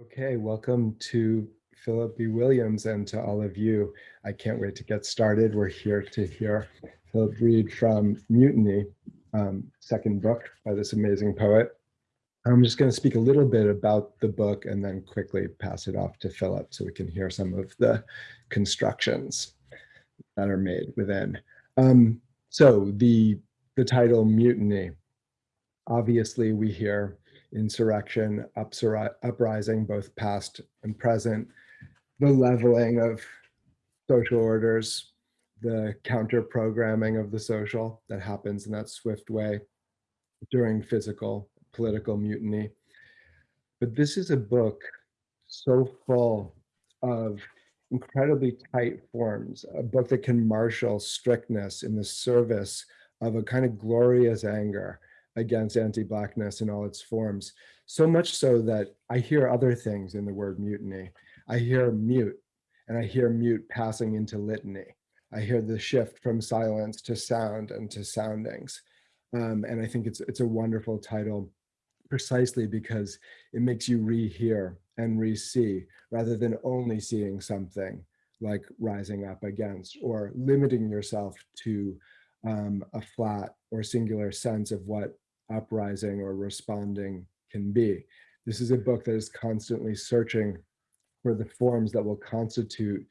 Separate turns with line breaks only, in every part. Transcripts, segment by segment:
Okay, welcome to Philip B. Williams and to all of you. I can't wait to get started. We're here to hear Philip read from Mutiny, um, second book by this amazing poet. I'm just going to speak a little bit about the book and then quickly pass it off to Philip so we can hear some of the constructions that are made within. Um, so the, the title Mutiny, obviously we hear insurrection, uprising, both past and present, the leveling of social orders, the counter programming of the social that happens in that swift way during physical political mutiny. But this is a book so full of incredibly tight forms, a book that can marshal strictness in the service of a kind of glorious anger against anti-blackness in all its forms. So much so that I hear other things in the word mutiny. I hear mute and I hear mute passing into litany. I hear the shift from silence to sound and to soundings. Um, and I think it's, it's a wonderful title precisely because it makes you rehear and re-see rather than only seeing something like rising up against or limiting yourself to um, a flat or singular sense of what uprising or responding can be. This is a book that is constantly searching for the forms that will constitute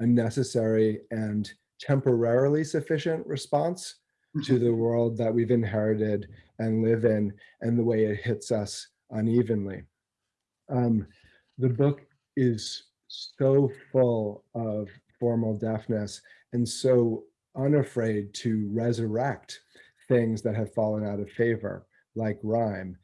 a necessary and temporarily sufficient response to the world that we've inherited and live in and the way it hits us unevenly. Um, the book is so full of formal deafness and so unafraid to resurrect things that have fallen out of favor, like rhyme,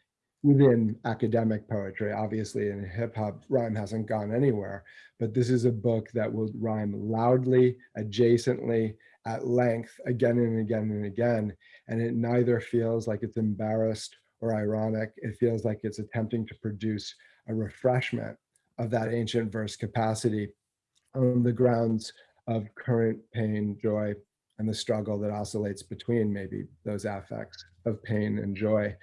within academic poetry. Obviously, in hip hop, rhyme hasn't gone anywhere, but this is a book that will rhyme loudly, adjacently, at length, again and again and again. And it neither feels like it's embarrassed or ironic. It feels like it's attempting to produce a refreshment of that ancient verse capacity on the grounds of current pain, joy, and the struggle that oscillates between maybe those affects of pain and joy.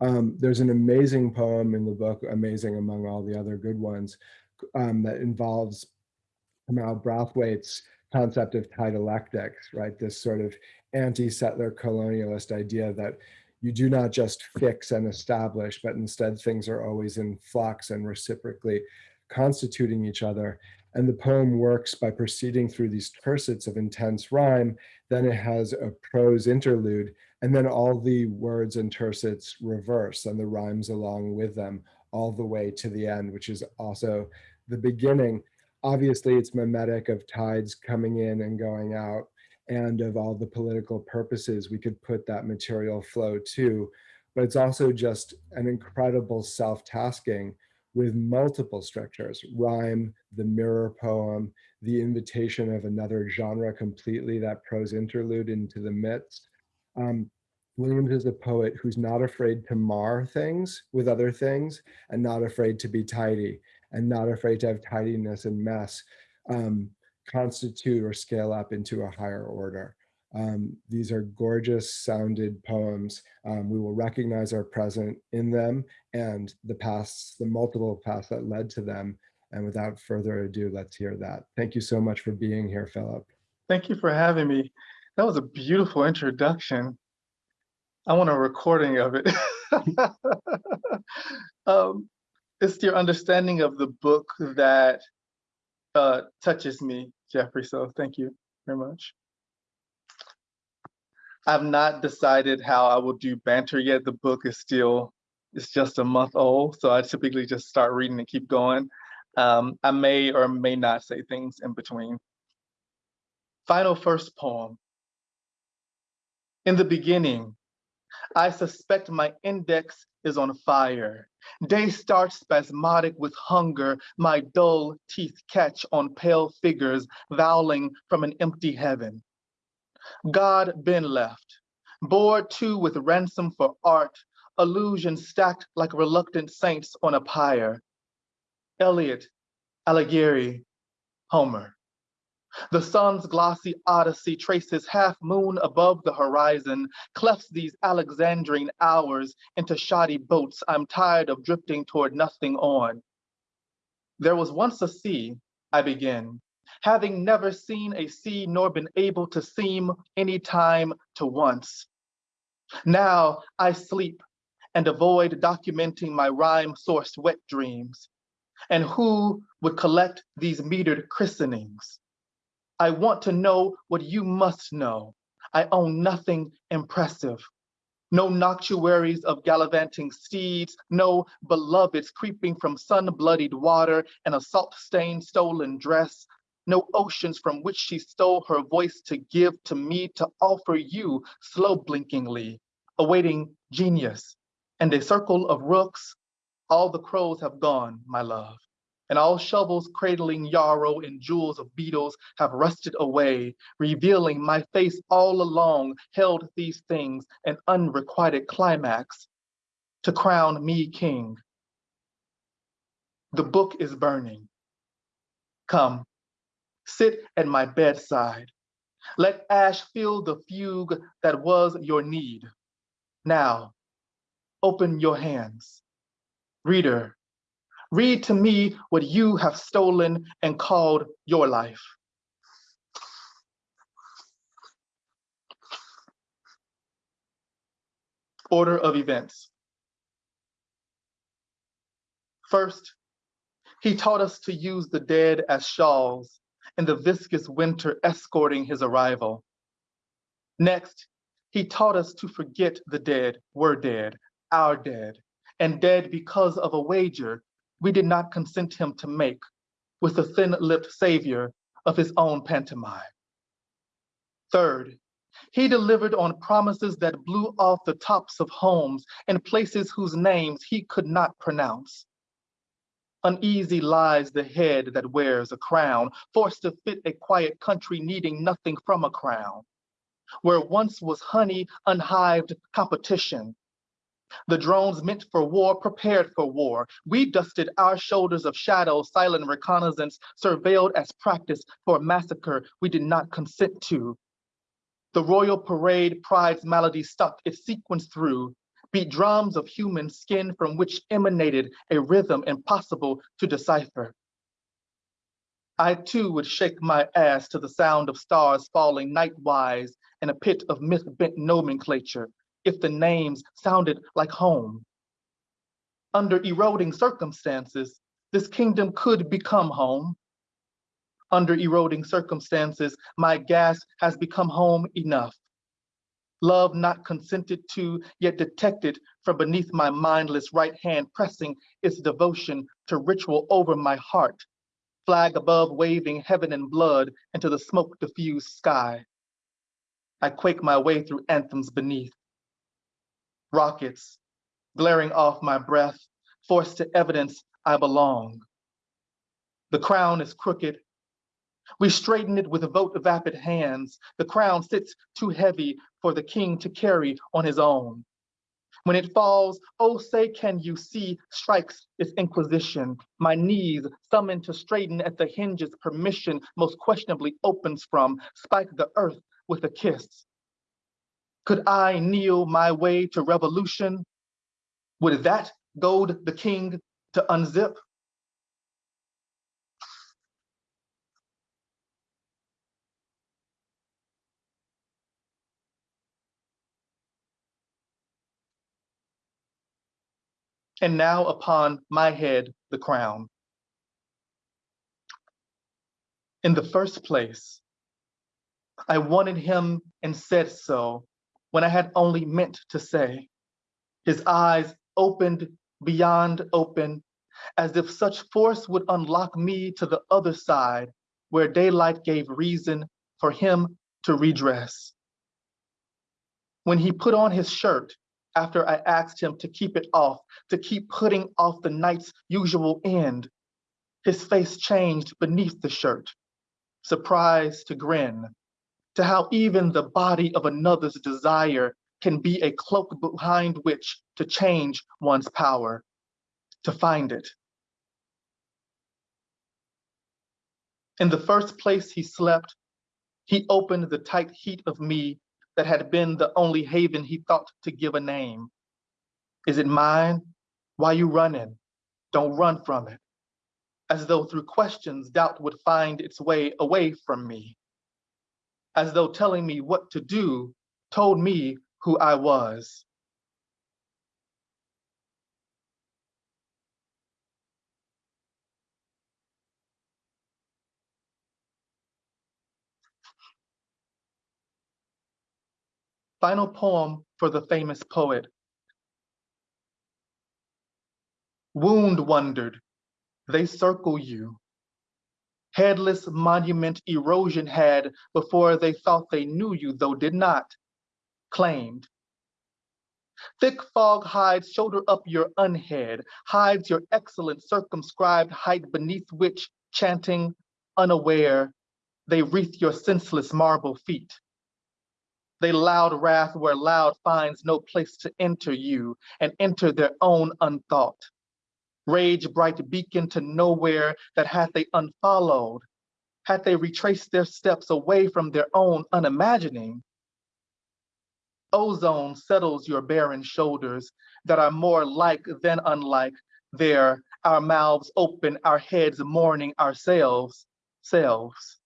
Um, there's an amazing poem in the book, amazing among all the other good ones, um, that involves Kamau Brathwaite's concept of tidalectics, right? This sort of anti-settler colonialist idea that you do not just fix and establish, but instead things are always in flux and reciprocally constituting each other. And the poem works by proceeding through these tercets of intense rhyme. Then it has a prose interlude, and then all the words and tercets reverse and the rhymes along with them all the way to the end, which is also the beginning. Obviously, it's mimetic of tides coming in and going out and of all the political purposes we could put that material flow to. But it's also just an incredible self-tasking with multiple structures, rhyme, the mirror poem, the invitation of another genre completely, that prose interlude into the midst. Um, Williams is a poet who's not afraid to mar things with other things and not afraid to be tidy and not afraid to have tidiness and mess um, constitute or scale up into a higher order. Um, these are gorgeous sounded poems. Um, we will recognize our present in them and the pasts, the multiple paths that led to them. And without further ado, let's hear that. Thank you so much for being here, Philip.
Thank you for having me. That was a beautiful introduction. I want a recording of it. um, it's your understanding of the book that uh, touches me, Jeffrey. So thank you very much. I've not decided how I will do banter yet. The book is still, it's just a month old. So I typically just start reading and keep going. Um, I may or may not say things in between. Final first poem. In the beginning, I suspect my index is on fire. Day starts spasmodic with hunger. My dull teeth catch on pale figures voweling from an empty heaven. God been left, bored too with ransom for art, illusions stacked like reluctant saints on a pyre. Eliot, Alighieri, Homer. The sun's glossy odyssey traces half moon above the horizon, clefts these Alexandrine hours into shoddy boats I'm tired of drifting toward nothing on. There was once a sea, I begin, having never seen a sea nor been able to seem any time to once. Now I sleep and avoid documenting my rhyme sourced wet dreams. And who would collect these metered christenings? I want to know what you must know. I own nothing impressive. No noctuaries of gallivanting steeds, no beloveds creeping from sun-bloodied water and a salt-stained stolen dress, no oceans from which she stole her voice to give to me to offer you slow blinkingly, awaiting genius and a circle of rooks. All the crows have gone, my love, and all shovels cradling yarrow and jewels of beetles have rusted away, revealing my face all along held these things an unrequited climax to crown me king. The book is burning. Come, sit at my bedside. Let ash fill the fugue that was your need. Now, open your hands. Reader, read to me what you have stolen and called your life. Order of events. First, he taught us to use the dead as shawls in the viscous winter escorting his arrival. Next, he taught us to forget the dead were dead, our dead, and dead because of a wager we did not consent him to make with the thin-lipped savior of his own pantomime. Third, he delivered on promises that blew off the tops of homes and places whose names he could not pronounce. Uneasy lies the head that wears a crown, forced to fit a quiet country needing nothing from a crown. Where once was honey, unhived competition, the drones meant for war prepared for war. We dusted our shoulders of shadow, silent reconnaissance, surveilled as practice for a massacre we did not consent to. The royal parade pride's malady stuck its sequence through, beat drums of human skin from which emanated a rhythm impossible to decipher. I too would shake my ass to the sound of stars falling nightwise in a pit of myth-bent nomenclature, if the names sounded like home. Under eroding circumstances, this kingdom could become home. Under eroding circumstances, my gas has become home enough. Love not consented to, yet detected from beneath my mindless right hand pressing its devotion to ritual over my heart, flag above waving heaven and blood into the smoke diffused sky. I quake my way through anthems beneath rockets glaring off my breath, forced to evidence I belong. The crown is crooked. We straighten it with a vote of vapid hands. The crown sits too heavy for the king to carry on his own. When it falls, oh say can you see, strikes its inquisition. My knees summoned to straighten at the hinges permission most questionably opens from, spike the earth with a kiss. Could I kneel my way to revolution? Would that goad the king to unzip? And now upon my head the crown. In the first place, I wanted him and said so when I had only meant to say. His eyes opened beyond open, as if such force would unlock me to the other side, where daylight gave reason for him to redress. When he put on his shirt, after I asked him to keep it off, to keep putting off the night's usual end, his face changed beneath the shirt, surprised to grin, to how even the body of another's desire can be a cloak behind which to change one's power, to find it. In the first place he slept, he opened the tight heat of me that had been the only haven he thought to give a name. Is it mine? Why you running? Don't run from it. as though through questions doubt would find its way away from me, as though telling me what to do told me who I was. Final poem for the famous poet. Wound wondered, they circle you. Headless monument erosion had before they thought they knew you, though did not, claimed. Thick fog hides shoulder up your unhead, hides your excellent circumscribed height beneath which, chanting, unaware, they wreath your senseless marble feet. They loud wrath where loud finds no place to enter you and enter their own unthought. Rage bright beacon to nowhere that hath they unfollowed, had they retraced their steps away from their own unimagining. Ozone settles your barren shoulders that are more like than unlike there, our mouths open, our heads mourning ourselves, selves.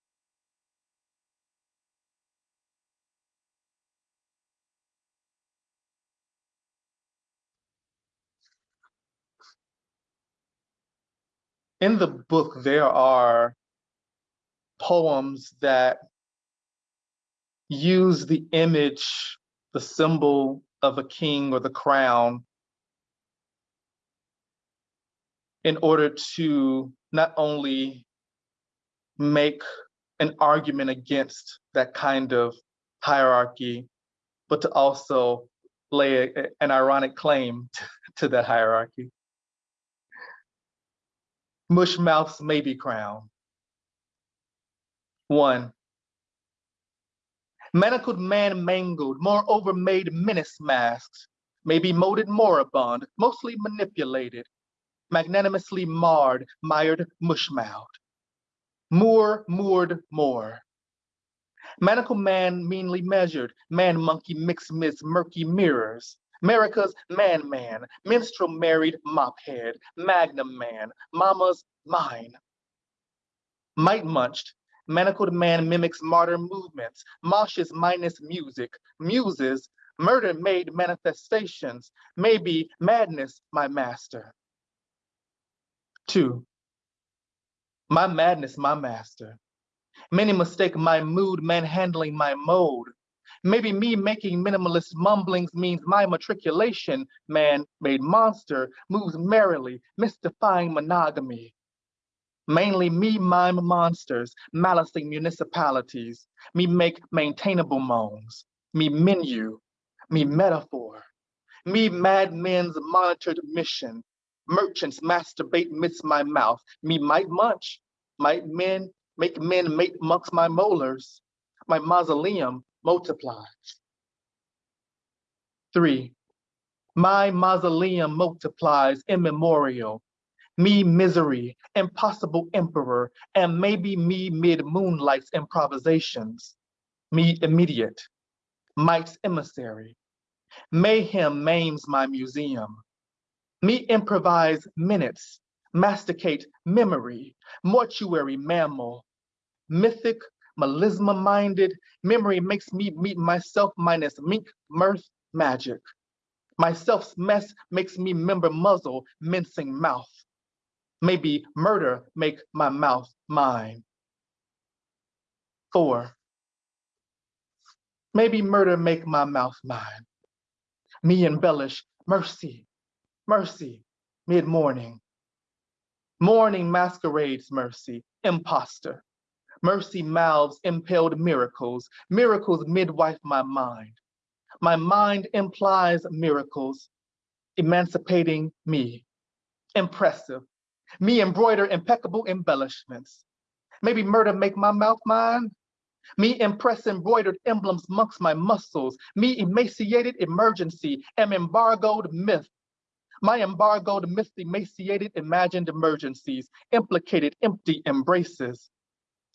In the book, there are poems that use the image, the symbol of a king or the crown in order to not only make an argument against that kind of hierarchy, but to also lay a, an ironic claim to that hierarchy. Mush mouths may be crowned. One, manacled man mangled, moreover made menace masks, may be molded moribund, mostly manipulated, magnanimously marred, mired, mush-mouthed. Moor, moored, more. Manacled man meanly measured, man monkey mixed midst murky mirrors, America's man man, minstrel married mop head, magnum man, mama's mine. Might munched, manacled man mimics martyr movements, moshes minus music, muses, murder made manifestations, maybe madness my master. Two, my madness my master. Many mistake my mood manhandling my mode, Maybe me making minimalist mumblings means my matriculation, man-made monster, moves merrily, mystifying monogamy. Mainly me mime monsters, malicing municipalities, me make maintainable moans, me menu, me metaphor, me madmen's monitored mission, merchants masturbate midst my mouth, me might munch, might men make men mate amongst my molars, my mausoleum multiplies. Three, my mausoleum multiplies immemorial. Me misery, impossible emperor, and maybe me mid moonlight's improvisations. Me immediate, might's emissary. Mayhem maims my museum. Me improvise minutes, masticate memory, mortuary mammal, mythic melisma minded. Memory makes me meet myself minus mink, mirth, magic. Myself's mess makes me member muzzle, mincing mouth. Maybe murder make my mouth mine. Four, maybe murder make my mouth mine. Me embellish mercy, mercy, mid-morning. Morning masquerades mercy, imposter. Mercy mouths impelled miracles. Miracles midwife my mind. My mind implies miracles, emancipating me. Impressive. Me embroider impeccable embellishments. Maybe murder make my mouth mine. Me impress embroidered emblems amongst my muscles. Me emaciated emergency am embargoed myth. My embargoed myth emaciated imagined emergencies, implicated empty embraces.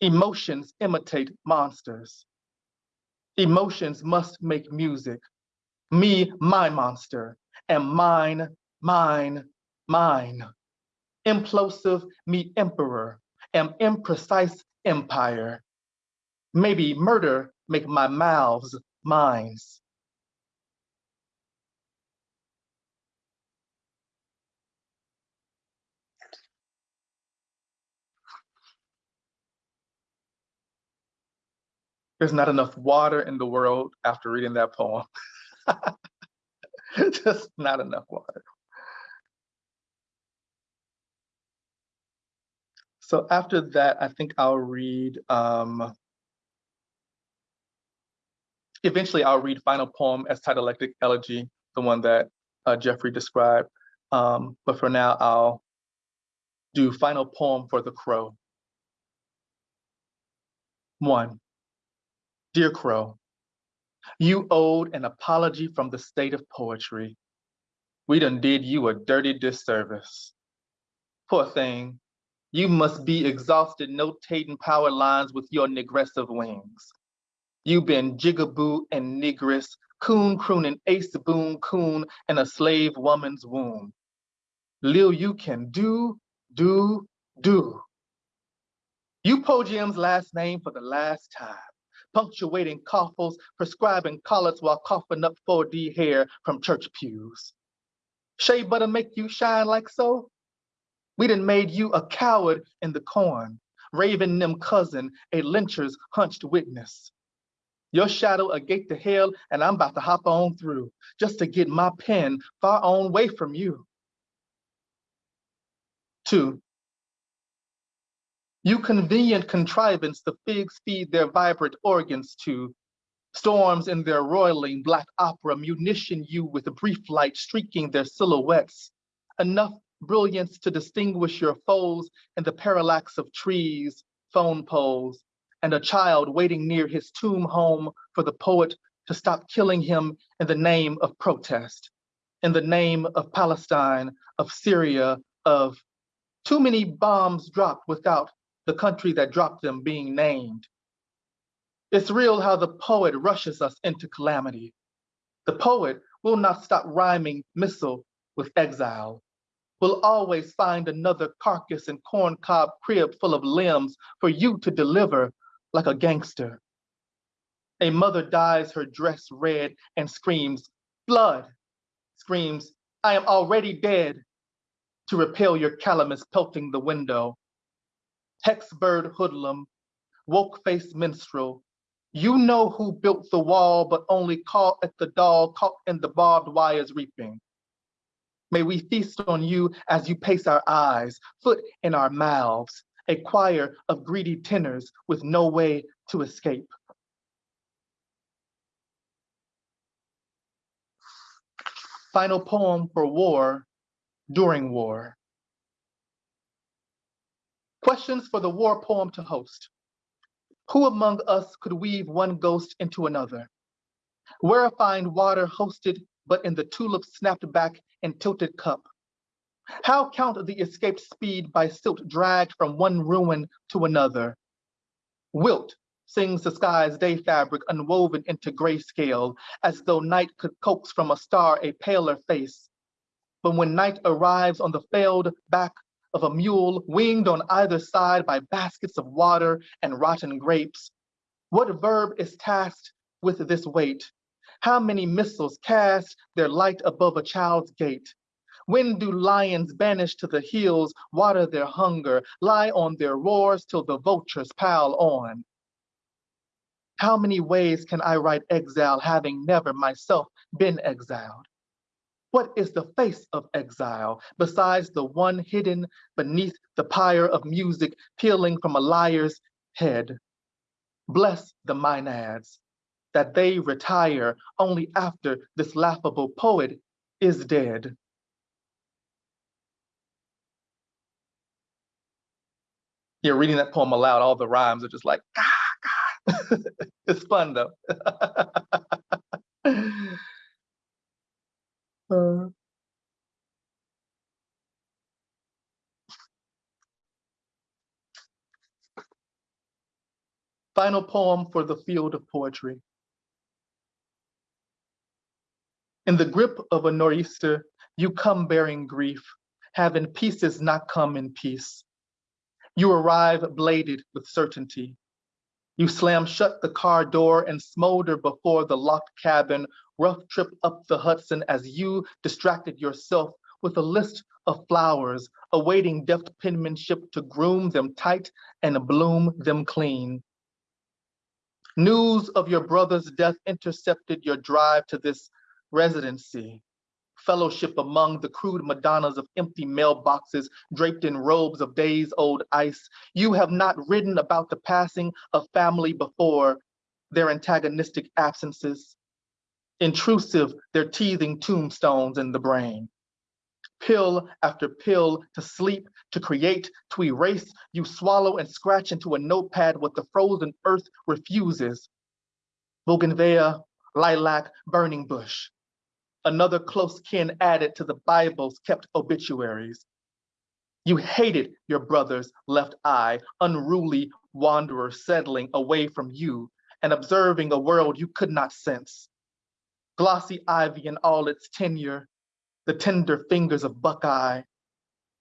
Emotions imitate monsters. Emotions must make music. Me, my monster, and mine, mine, mine. Implosive me emperor, am imprecise empire. Maybe murder make my mouths minds. There's not enough water in the world after reading that poem. Just not enough water. So after that, I think I'll read, um, eventually I'll read final poem as Tidalectic Elegy, the one that uh, Jeffrey described. Um, but for now, I'll do final poem for the crow. One, dear crow, you owed an apology from the state of poetry. We done did you a dirty disservice. Poor thing, you must be exhausted notating power lines with your negressive wings. You've been jigaboo and negress, coon crooning ace boon coon in a slave woman's womb. Lil, you can do, do, do. You Pogm's last name for the last time, punctuating coffles, prescribing collars while coughing up 4D hair from church pews. Shea butter make you shine like so? We done made you a coward in the corn, Raven them cousin, a lyncher's hunched witness. Your shadow a gate to hell, and I'm about to hop on through just to get my pen far on way from you. Two, you convenient contrivance the figs feed their vibrant organs to, storms in their roiling black opera munition you with a brief light streaking their silhouettes, enough brilliance to distinguish your foes in the parallax of trees, phone poles, and a child waiting near his tomb home for the poet to stop killing him in the name of protest, in the name of Palestine, of Syria, of. Too many bombs dropped without the country that dropped them being named. It's real how the poet rushes us into calamity. The poet will not stop rhyming missile with exile will always find another carcass and corncob crib full of limbs for you to deliver like a gangster. A mother dyes her dress red and screams, blood, screams, I am already dead, to repel your calamus pelting the window. Hexbird hoodlum, woke-faced minstrel, you know who built the wall, but only caught at the doll caught in the barbed wires reaping. May we feast on you as you pace our eyes, foot in our mouths, a choir of greedy tenors with no way to escape. Final poem for war, during war. Questions for the war poem to host. Who among us could weave one ghost into another? Where find water hosted but in the tulip snapped back and tilted cup. How count the escaped speed by silt dragged from one ruin to another? Wilt sings the sky's day fabric unwoven into grayscale, as though night could coax from a star a paler face. But when night arrives on the failed back of a mule winged on either side by baskets of water and rotten grapes, what verb is tasked with this weight? How many missiles cast their light above a child's gate? When do lions banished to the hills water their hunger, lie on their roars till the vultures pile on? How many ways can I write exile having never myself been exiled? What is the face of exile besides the one hidden beneath the pyre of music peeling from a liar's head? Bless the maenads, that they retire only after this laughable poet is dead. Yeah, reading that poem aloud, all the rhymes are just like, ah, God. it's fun though. final poem for the field of poetry. In the grip of a nor'easter, you come bearing grief, having in pieces not come in peace. You arrive bladed with certainty. You slam shut the car door and smolder before the locked cabin, rough trip up the Hudson as you distracted yourself with a list of flowers, awaiting deft penmanship to groom them tight and bloom them clean. News of your brother's death intercepted your drive to this residency. Fellowship among the crude Madonnas of empty mailboxes draped in robes of days old ice. You have not written about the passing of family before their antagonistic absences. Intrusive, their teething tombstones in the brain pill after pill to sleep, to create, to erase. You swallow and scratch into a notepad what the frozen earth refuses. Bougainvillea, lilac, burning bush. Another close kin added to the Bible's kept obituaries. You hated your brother's left eye, unruly wanderer settling away from you and observing a world you could not sense. Glossy ivy in all its tenure, the tender fingers of Buckeye,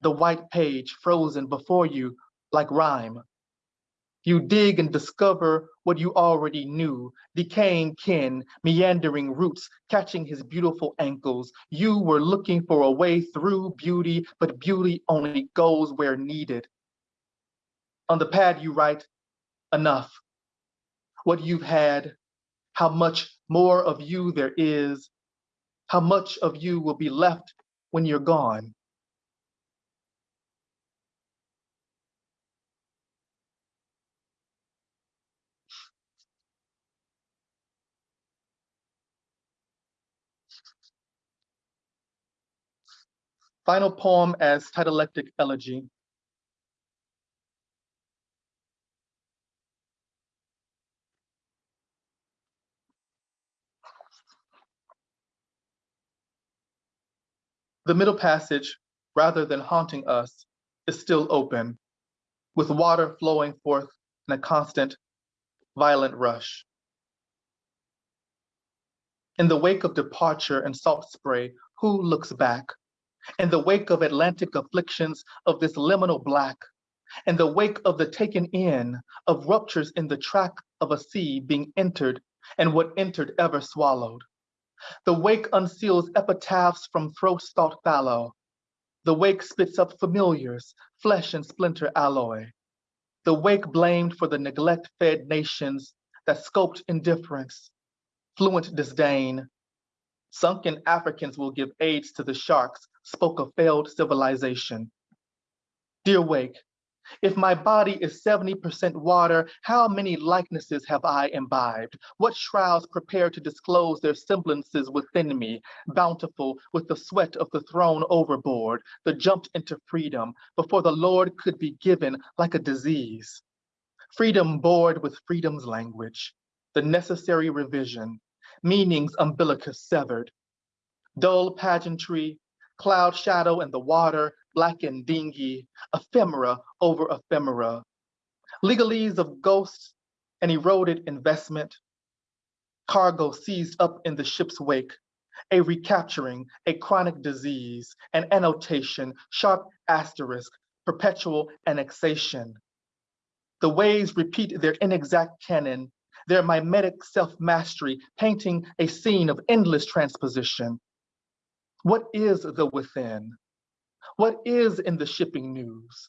the white page frozen before you like rhyme. You dig and discover what you already knew, decaying kin, meandering roots, catching his beautiful ankles. You were looking for a way through beauty, but beauty only goes where needed. On the pad you write, enough. What you've had, how much more of you there is, how much of you will be left when you're gone. Final poem as tidalectic elegy. The middle passage, rather than haunting us, is still open, with water flowing forth in a constant, violent rush. In the wake of departure and salt spray, who looks back? In the wake of Atlantic afflictions of this liminal black, in the wake of the taken in of ruptures in the track of a sea being entered and what entered ever swallowed. The wake unseals epitaphs from throat-stalk fallow. The wake spits up familiars, flesh and splinter alloy. The wake blamed for the neglect-fed nations that scoped indifference, fluent disdain. Sunken Africans will give aids to the sharks, spoke of failed civilization. Dear Wake, if my body is 70% water, how many likenesses have I imbibed? What shrouds prepare to disclose their semblances within me, bountiful with the sweat of the thrown overboard, the jumped into freedom before the Lord could be given like a disease? Freedom bored with freedom's language, the necessary revision, meanings umbilicus severed, dull pageantry, cloud shadow in the water, black and dingy, ephemera over ephemera, legalese of ghosts and eroded investment, cargo seized up in the ship's wake, a recapturing, a chronic disease, an annotation, sharp asterisk, perpetual annexation. The waves repeat their inexact canon, their mimetic self-mastery, painting a scene of endless transposition. What is the within? What is in the shipping news?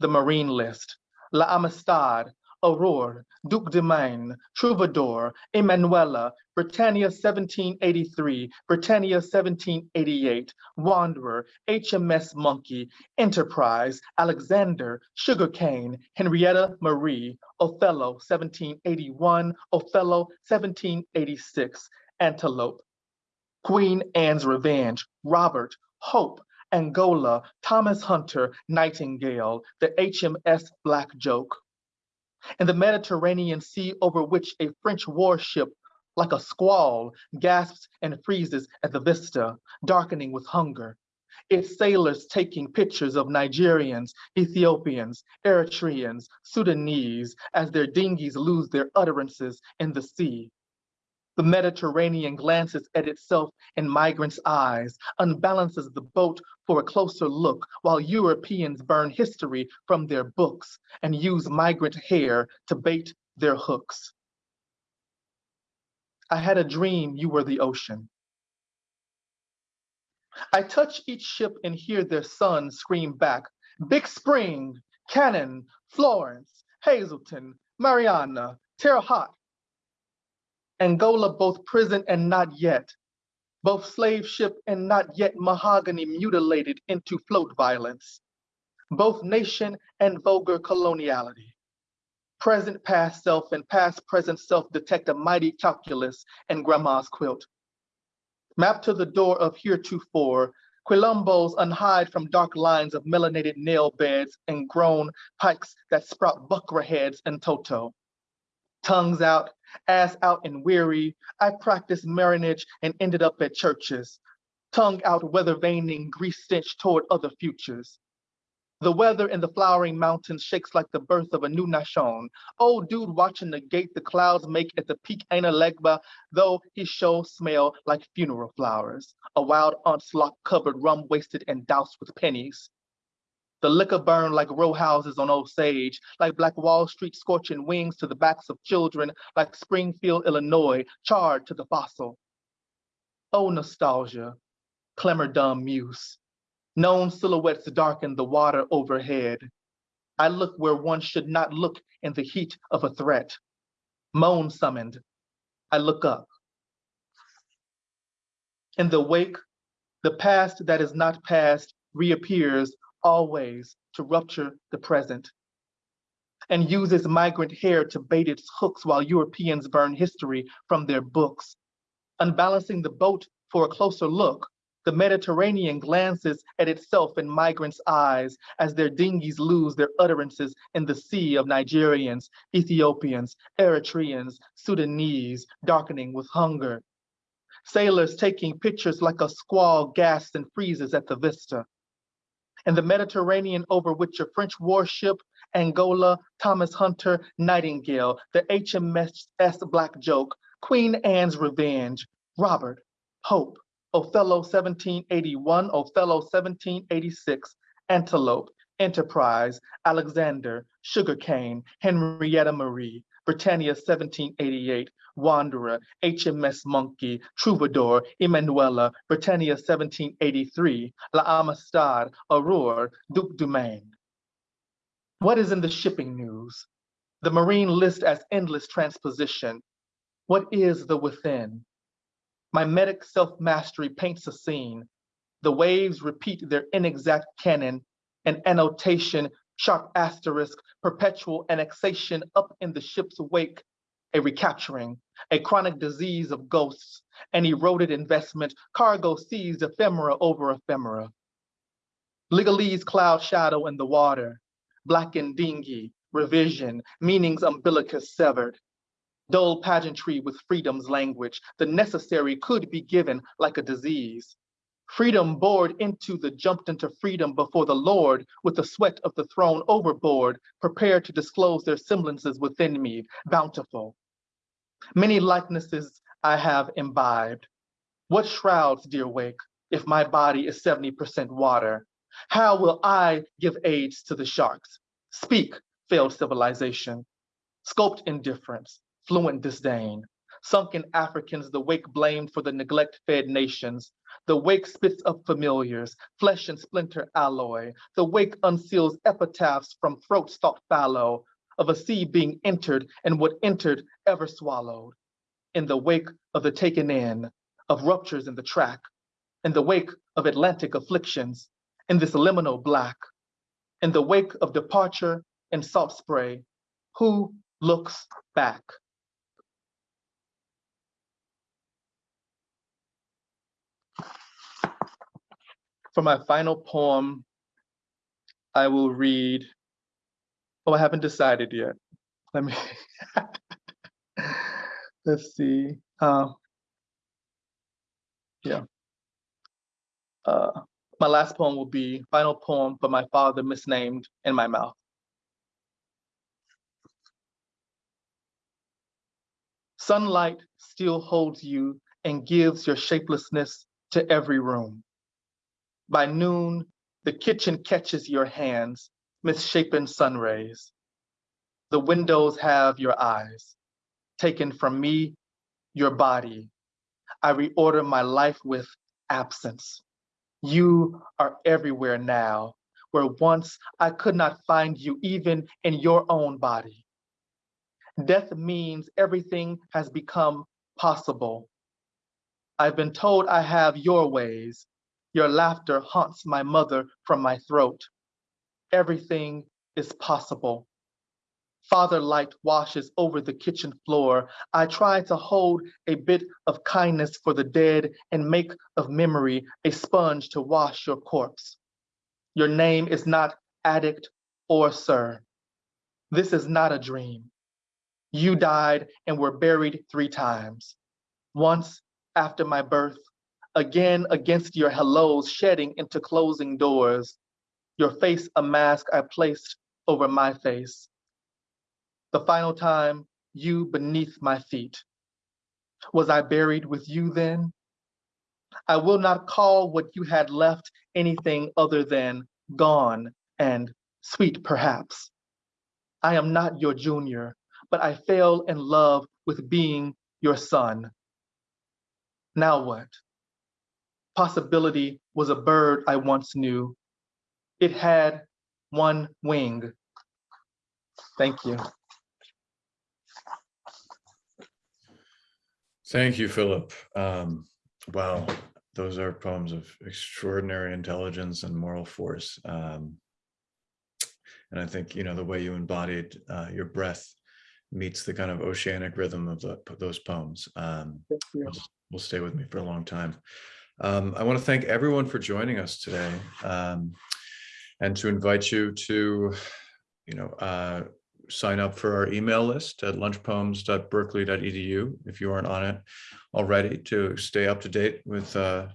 The marine list, La Amistad, Aurore, Duc de Maine, Troubadour, Emanuela, Britannia 1783, Britannia 1788, Wanderer, HMS Monkey, Enterprise, Alexander, Sugarcane, Henrietta Marie, Othello 1781, Othello 1786, Antelope, Queen Anne's Revenge, Robert, Hope, Angola, Thomas Hunter, Nightingale, the HMS Black Joke. In the Mediterranean Sea over which a French warship like a squall gasps and freezes at the vista, darkening with hunger. Its sailors taking pictures of Nigerians, Ethiopians, Eritreans, Sudanese as their dinghies lose their utterances in the sea. The Mediterranean glances at itself in migrants' eyes, unbalances the boat for a closer look, while Europeans burn history from their books and use migrant hair to bait their hooks. I had a dream you were the ocean. I touch each ship and hear their sons scream back, Big Spring, Canaan, Florence, Hazelton, Mariana, Terre Haute. Angola, both prison and not yet, both slave ship and not yet mahogany mutilated into float violence, both nation and vulgar coloniality. Present past self and past present self detect a mighty calculus and grandma's quilt. Mapped to the door of heretofore, Quilombos unhide from dark lines of melanated nail beds and grown pikes that sprout buckra heads and toto. Tongues out, ass out and weary, I practiced marronage and ended up at churches. Tongue out weather veining, grease stench toward other futures. The weather in the flowering mountains shakes like the birth of a new nation. Old dude watching the gate the clouds make at the peak ain't a Legba, though his show smell like funeral flowers. A wild aunt's lock covered, rum wasted and doused with pennies. The liquor burned like row houses on Osage, like Black Wall Street scorching wings to the backs of children, like Springfield, Illinois, charred to the fossil. Oh, nostalgia, clamor dumb muse. Known silhouettes darken the water overhead. I look where one should not look in the heat of a threat. Moan summoned, I look up. In the wake, the past that is not past reappears always to rupture the present and uses migrant hair to bait its hooks while Europeans burn history from their books. Unbalancing the boat for a closer look, the Mediterranean glances at itself in migrants' eyes as their dinghies lose their utterances in the sea of Nigerians, Ethiopians, Eritreans, Sudanese, darkening with hunger. Sailors taking pictures like a squall gasps and freezes at the vista. In the Mediterranean over which a French warship, Angola, Thomas Hunter, Nightingale, the HMS Black Joke, Queen Anne's Revenge, Robert, Hope, Othello 1781, Othello 1786, Antelope, Enterprise, Alexander, Sugarcane, Henrietta Marie, Britannia 1788, Wanderer, HMS Monkey, Troubadour, Emanuela, Britannia 1783, La Amistad, Aurore, Duc du Maine. What is in the shipping news? The Marine list as endless transposition. What is the within? My medic self-mastery paints a scene. The waves repeat their inexact canon, an annotation, sharp asterisk, perpetual annexation up in the ship's wake, a recapturing, a chronic disease of ghosts, an eroded investment, cargo seized ephemera over ephemera. Legalese cloud shadow in the water, blackened dinghy, revision, meanings umbilicus severed, dull pageantry with freedom's language. The necessary could be given like a disease. Freedom bored into the jumped into freedom before the Lord with the sweat of the throne overboard, prepared to disclose their semblances within me, bountiful. Many likenesses I have imbibed. What shrouds, dear wake, if my body is 70% water? How will I give aids to the sharks? Speak, failed civilization. Scoped indifference, fluent disdain. Sunken Africans, the wake blamed for the neglect fed nations. The wake spits up familiars, flesh and splinter alloy. The wake unseals epitaphs from throats thought fallow, of a sea being entered and what entered ever swallowed. In the wake of the taken in, of ruptures in the track, in the wake of Atlantic afflictions, in this liminal black, in the wake of departure and salt spray, who looks back? For my final poem, I will read, oh, I haven't decided yet. Let me, let's see. Uh, yeah. Uh, my last poem will be final poem for my father misnamed in my mouth. Sunlight still holds you and gives your shapelessness to every room. By noon, the kitchen catches your hands, misshapen sun rays. The windows have your eyes, taken from me, your body. I reorder my life with absence. You are everywhere now, where once I could not find you even in your own body. Death means everything has become possible. I've been told I have your ways. Your laughter haunts my mother from my throat. Everything is possible. Father light washes over the kitchen floor. I try to hold a bit of kindness for the dead and make of memory a sponge to wash your corpse. Your name is not addict or sir. This is not a dream. You died and were buried three times. Once after my birth, again against your hellos shedding into closing doors, your face a mask I placed over my face. The final time, you beneath my feet. Was I buried with you then? I will not call what you had left anything other than gone and sweet perhaps. I am not your junior, but I fell in love with being your son. Now what? Possibility was a bird I once knew. It had one wing. Thank you.
Thank you, Phillip. Um, wow, those are poems of extraordinary intelligence and moral force. Um, and I think, you know, the way you embodied uh, your breath meets the kind of oceanic rhythm of the, those poems. Um,
Thank you.
will will stay with me for a long time. Um, I want to thank everyone for joining us today um, and to invite you to, you know, uh, sign up for our email list at lunchpoems.berkeley.edu if you aren't on it already to stay up to date with uh,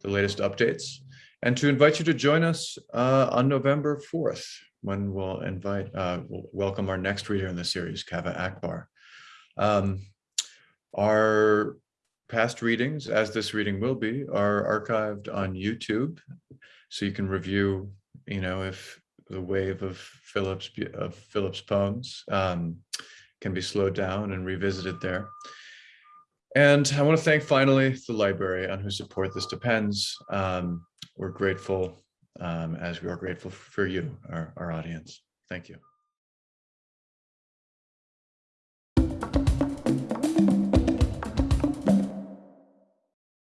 the latest updates and to invite you to join us uh, on November 4th when we'll invite, uh, we'll welcome our next reader in the series, Kaveh Akbar. Um, our past readings, as this reading will be, are archived on YouTube. So you can review, you know, if the wave of Phillips of Phillips poems um, can be slowed down and revisited there. And I want to thank finally the library on whose support this depends. Um, we're grateful um, as we are grateful for you, our, our audience. Thank you.